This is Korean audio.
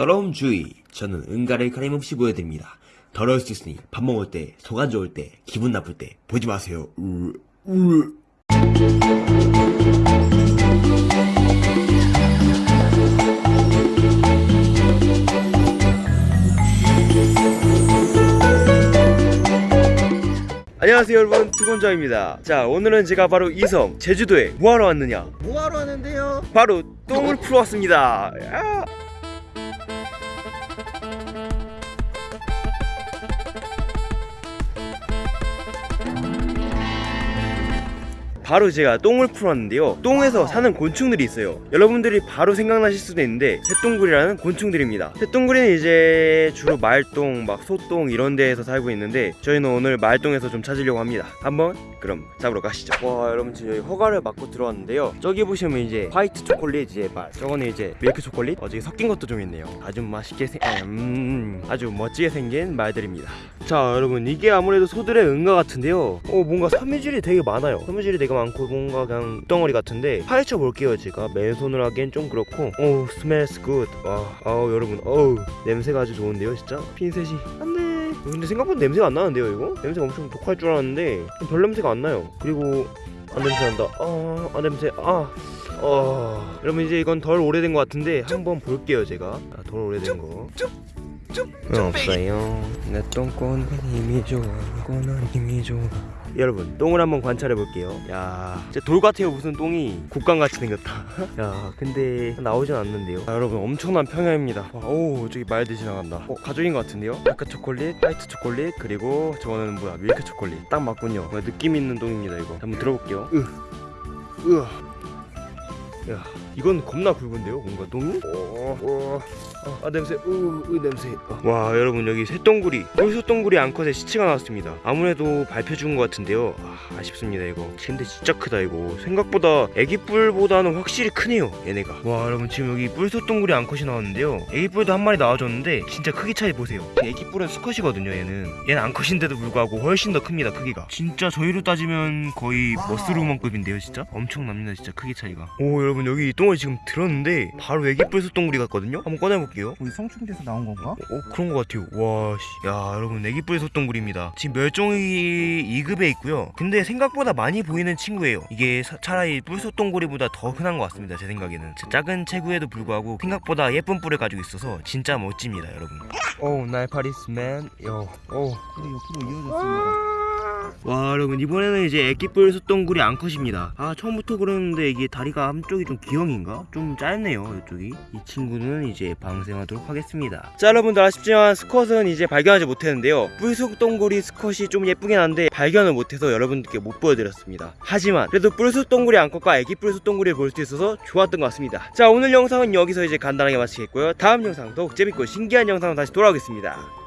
더러움 주의. 저는 응가를 가림없이 보여드립니다. 더러울 수 있으니 밥 먹을 때, 속 안 좋을 때, 기분 나쁠 때 보지 마세요. 으, 으. 안녕하세요 여러분 투건자입니다 자 오늘은 제가 바로 이섬 제주도에 뭐하러 왔느냐 뭐하러 하는데요? 바로 똥을 풀어 왔습니다 야. 바로 제가 똥을 풀었는데요. 똥에서 사는 곤충들이 있어요. 여러분들이 바로 생각나실 수도 있는데 새똥구리라는 곤충들입니다. 새똥구리는 이제 주로 말똥 막 소똥 이런 데에서 살고 있는데 저희는 오늘 말똥에서 좀 찾으려고 합니다. 한번 그럼 잡으러 가시죠. 와 여러분 지금 여기 허가를 받고 들어왔는데요. 저기 보시면 이제 화이트 초콜릿 말 저거는 이제 밀크 초콜릿? 어 저기 섞인 것도 좀 있네요. 아주 맛있게 생 음, 아주 멋지게 생긴 말들입니다. 자 여러분 이게 아무래도 소들의 응가 같은데요. 어 뭔가 섬유질이 되게 많아요. 섬유질이 되게 많고 뭔가 그냥 덩어리 같은데 파헤쳐 볼게요 제가 맨손으로 하기엔 좀 그렇고 오 smells good 와 아우 여러분 어우 냄새가 아주 좋은데요 진짜 핀셋이 안돼 근데 생각보다 냄새가 안 나는데요 이거 냄새가 엄청 독할 줄 알았는데 별 냄새가 안 나요 그리고 아 냄새 난다 아, 아 냄새 아 어... 여러분 이제 이건 덜 오래된 것 같은데 한번 볼게요 제가 아, 덜 오래된 거 어, 없어요 내 똥꼬는 힘이 좋아 꼬는 힘이 좋아 여러분 똥을 한번 관찰해 볼게요. 야 진짜 돌 같아요. 무슨 똥이. 국감같이 생겼다. 야 근데 나오진 않는데요. 아, 여러분 엄청난 평야입니다. 와, 오 저기 말들 지나간다. 어 가족인 것 같은데요? 아까 초콜릿 화이트 초콜릿 그리고 저거는 뭐야? 밀크 초콜릿. 딱 맞군요. 느낌 있는 똥입니다 이거. 한번 들어볼게요. 으 으아 야 이건 겁나 굵은데요 뭔가 똥이 어, 어. 아, 아 냄새 으, 으 냄새. 어. 와 여러분 여기 쇠똥구리 뿔소똥구리 암컷의 시체가 나왔습니다. 아무래도 밟혀 죽은 것 같은데요. 아, 아쉽습니다 이거. 근데 진짜 크다 이거. 생각보다 애기뿔보다는 확실히 크네요 얘네가. 와 여러분 지금 여기 뿔소똥구리 암컷이 나왔는데요. 애기뿔도 한 마리 나와줬는데 진짜 크기 차이 보세요. 애기뿔은 수컷이거든요 얘는. 얘는 암컷인데도 불구하고 훨씬 더 큽니다 크기가. 진짜 저희로 따지면 거의 muscle woman급인데요 진짜? 엄청납니다 진짜 크기 차이가. 오 여러분 여기 똥을 지금 들었는데 바로 애기뿔 소똥구리 같거든요? 한번 꺼내볼게요. 우리 성충돼서 나온 건가? 어 그런 것 같아요. 와야 여러분 애기뿔 소똥구리입니다. 지금 멸종위 2급에 있고요. 근데 생각보다 많이 보이는 친구예요. 이게 사- 차라리 뿔소똥구리보다 더 흔한 것 같습니다 제 생각에는. 제 작은 체구에도 불구하고 생각보다 예쁜 뿔을 가지고 있어서 진짜 멋집니다 여러분. 오 날파리스맨 요오 우리 옆으로 이어졌습니다. 와 여러분 이번에는 이제 애기뿔 소똥구리 암컷입니다. 아 처음부터 그러는데 이게 다리가 한쪽이 좀 기형인가? 좀 짧네요 이쪽이. 이 친구는 이제 방생하도록 하겠습니다. 자 여러분들 아쉽지만 스컷은 이제 발견하지 못했는데요. 뿔소똥구리 스컷이 좀 예쁘긴 한데 발견을 못해서 여러분들께 못 보여드렸습니다. 하지만 그래도 뿔소똥구리 암컷과 애기뿔 소똥구리를 볼수 있어서 좋았던 것 같습니다. 자 오늘 영상은 여기서 이제 간단하게 마치겠고요. 다음 영상 더욱 재밌고 신기한 영상으로 다시 돌아오겠습니다